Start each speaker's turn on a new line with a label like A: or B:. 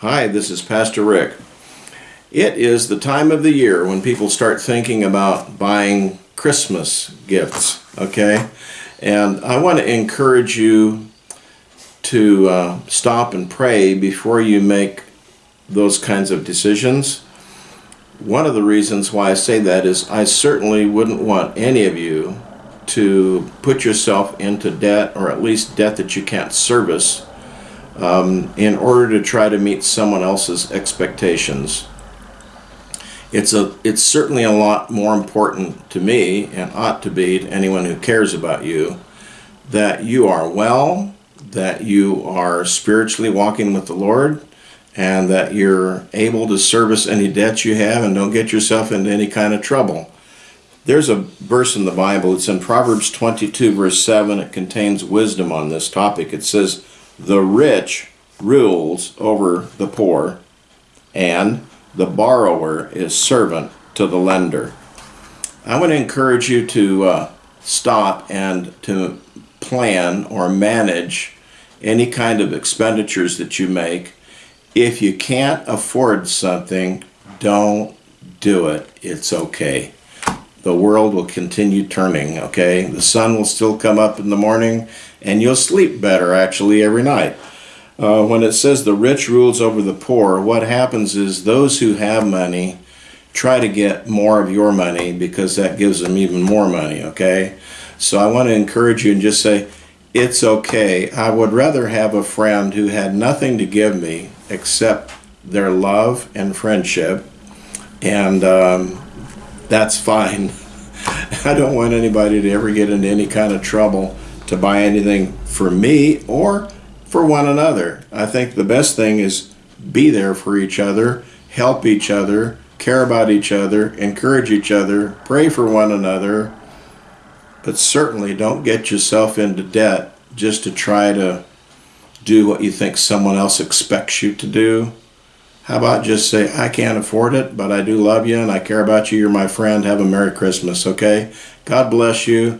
A: Hi, this is Pastor Rick. It is the time of the year when people start thinking about buying Christmas gifts, okay? And I want to encourage you to uh, stop and pray before you make those kinds of decisions. One of the reasons why I say that is I certainly wouldn't want any of you to put yourself into debt or at least debt that you can't service um, in order to try to meet someone else's expectations. It's a it's certainly a lot more important to me and ought to be to anyone who cares about you that you are well, that you are spiritually walking with the Lord, and that you're able to service any debts you have and don't get yourself into any kind of trouble. There's a verse in the Bible, it's in Proverbs 22, verse 7. It contains wisdom on this topic. It says, The rich rules over the poor, and the borrower is servant to the lender. I want to encourage you to uh, stop and to plan or manage any kind of expenditures that you make. If you can't afford something, don't do it. It's okay. The world will continue turning, okay? The sun will still come up in the morning and you'll sleep better actually every night. Uh, when it says the rich rules over the poor, what happens is those who have money try to get more of your money because that gives them even more money, okay? So I want to encourage you and just say, it's okay. I would rather have a friend who had nothing to give me except their love and friendship, and um, that's fine. I don't want anybody to ever get into any kind of trouble to buy anything for me or for one another. I think the best thing is be there for each other, help each other, care about each other, encourage each other, pray for one another, but certainly don't get yourself into debt just to try to do what you think someone else expects you to do. How about just say, I can't afford it, but I do love you and I care about you. You're my friend. Have a Merry Christmas, okay? God bless you.